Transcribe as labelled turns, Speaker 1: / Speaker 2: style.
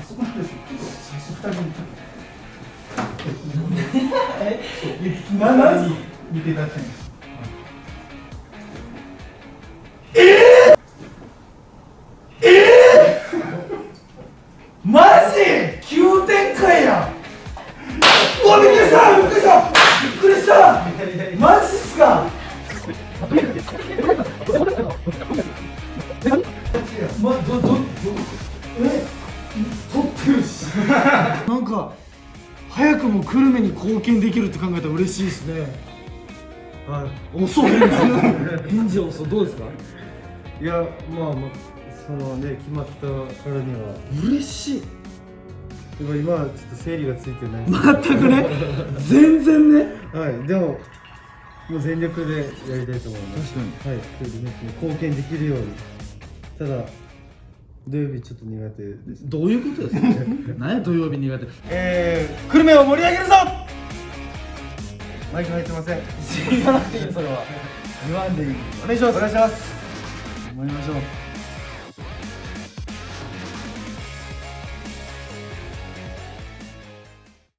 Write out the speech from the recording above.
Speaker 1: あそこなんです最初人見た え、何見てたじゃいか早くも久留米に貢献できるって考えたら嬉しいですね。はい。遅い返事返事遅いどうですか？
Speaker 2: いやまあまあそのね決まったからには。
Speaker 1: 嬉しい。
Speaker 2: でも今はちょっと整理がついてない。
Speaker 1: 全くね。全然ね。
Speaker 2: はい。でももう全力でやりたいと思います。
Speaker 1: 確かに。
Speaker 2: はい。ね貢献できるように。ただ土曜日ちょっと苦手です。
Speaker 1: どういうことですか 何や土曜日苦手？
Speaker 2: えー、久留米を盛り上げるぞ！マイク入ってません。
Speaker 1: 言わなくていいそれは。言わんでいい。
Speaker 2: お願いします。お願いします。
Speaker 1: 思いましょう